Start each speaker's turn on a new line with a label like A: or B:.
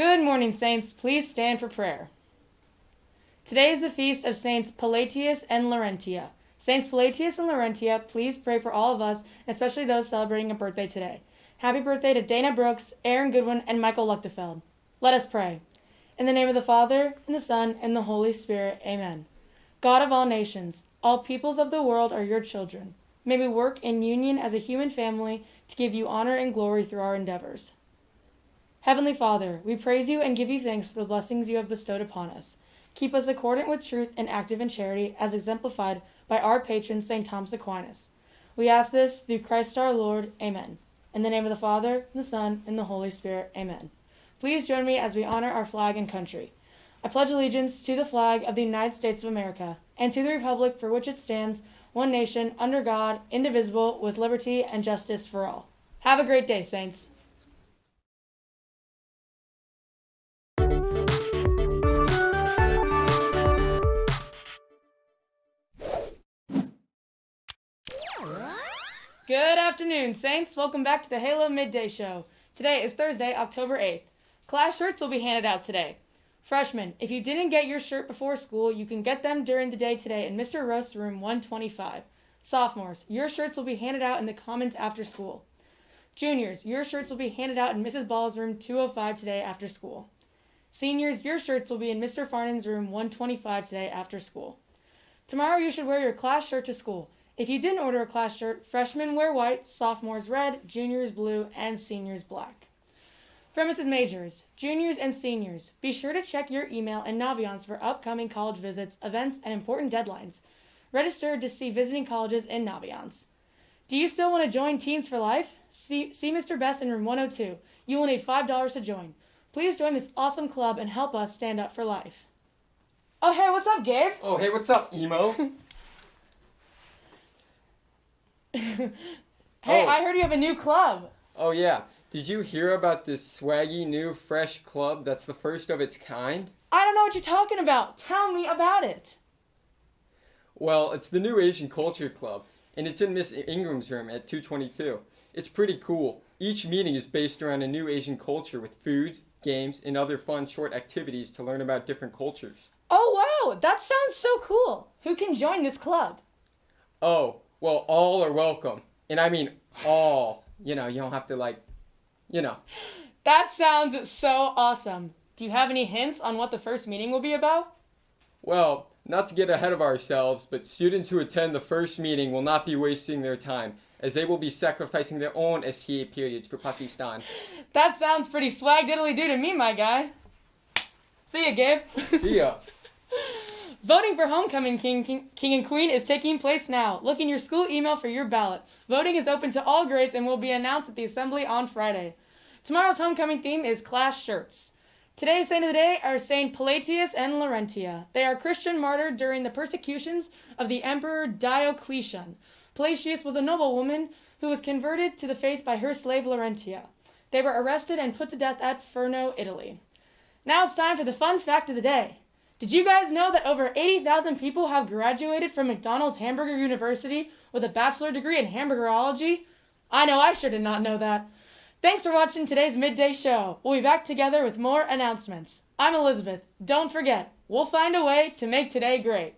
A: Good morning, Saints. Please stand for prayer. Today is the feast of Saints Pallatius and Laurentia. Saints Pallatius and Laurentia, please pray for all of us, especially those celebrating a birthday today. Happy birthday to Dana Brooks, Aaron Goodwin, and Michael Luchtefeld. Let us pray. In the name of the Father, and the Son, and the Holy Spirit, amen. God of all nations, all peoples of the world are your children. May we work in union as a human family to give you honor and glory through our endeavors. Heavenly Father, we praise you and give you thanks for the blessings you have bestowed upon us. Keep us accordant with truth and active in charity, as exemplified by our patron, St. Thomas Aquinas. We ask this through Christ our Lord. Amen. In the name of the Father, and the Son, and the Holy Spirit. Amen. Please join me as we honor our flag and country. I pledge allegiance to the flag of the United States of America and to the republic for which it stands, one nation, under God, indivisible, with liberty and justice for all. Have a great day, Saints. Afternoon, Saints. Welcome back to the Halo Midday Show. Today is Thursday, October 8th. Class shirts will be handed out today. Freshmen, if you didn't get your shirt before school, you can get them during the day today in Mr. Rust's room 125. Sophomores, your shirts will be handed out in the commons after school. Juniors, your shirts will be handed out in Mrs. Ball's room 205 today after school. Seniors, your shirts will be in Mr. Farnon's room 125 today after school. Tomorrow you should wear your class shirt to school. If you didn't order a class shirt, freshmen wear white, sophomores red, juniors blue, and seniors black. Premises majors, juniors, and seniors, be sure to check your email and Naviance for upcoming college visits, events, and important deadlines. Register to see visiting colleges in Naviance. Do you still want to join Teens for Life? See, see Mr. Best in room 102. You will need $5 to join. Please join this awesome club and help us stand up for life. Oh, hey, what's up, Gabe?
B: Oh, hey, what's up, emo?
A: hey,
B: Oh.
A: I heard you have a new club.
B: oh, yeah. Did you hear about this swaggy new fresh club that's the first of its kind?
A: I don't know what you're talking about. Tell me about it.
B: Well, it's the new Asian Culture Club, and it's in Miss Ingram's room at 222. It's pretty cool. Each meeting is based around a new Asian culture with foods, games, and other fun short activities to learn about different cultures.
A: Oh, wow, that sounds so cool. Who can join this club?
B: Oh, well, all are welcome. And I mean all. You know, you don't have to, like, you know.
A: That sounds so awesome. Do you have any hints on what the first meeting will be about?
B: Well, not to get ahead of ourselves, but students who attend the first meeting will not be wasting their time, as they will be sacrificing their own STA periods for Pakistan.
A: That sounds pretty swag diddly do to me, my guy. See ya, Gabe.
B: See ya.
A: Voting for Homecoming King, King, King and Queen is taking place now. Look in your school email for your ballot. Voting is open to all grades and will be announced at the assembly on Friday. Tomorrow's homecoming theme is class shirts. Today's saint of the day are Saint Pallatius and Laurentia. They are Christian martyred during the persecutions of the Emperor Diocletian. Pallatius was a noblewoman who was converted to the faith by her slave Laurentia. They were arrested and put to death at Furno, Italy. Now it's time for the fun fact of the day. Did you guys know that over 80,000 people have graduated from McDonald's Hamburger University with a bachelor degree in hamburgerology? I know I sure did not know that. Thanks for watching today's midday show. We'll be back together with more announcements. I'm Elizabeth. Don't forget, we'll find a way to make today great.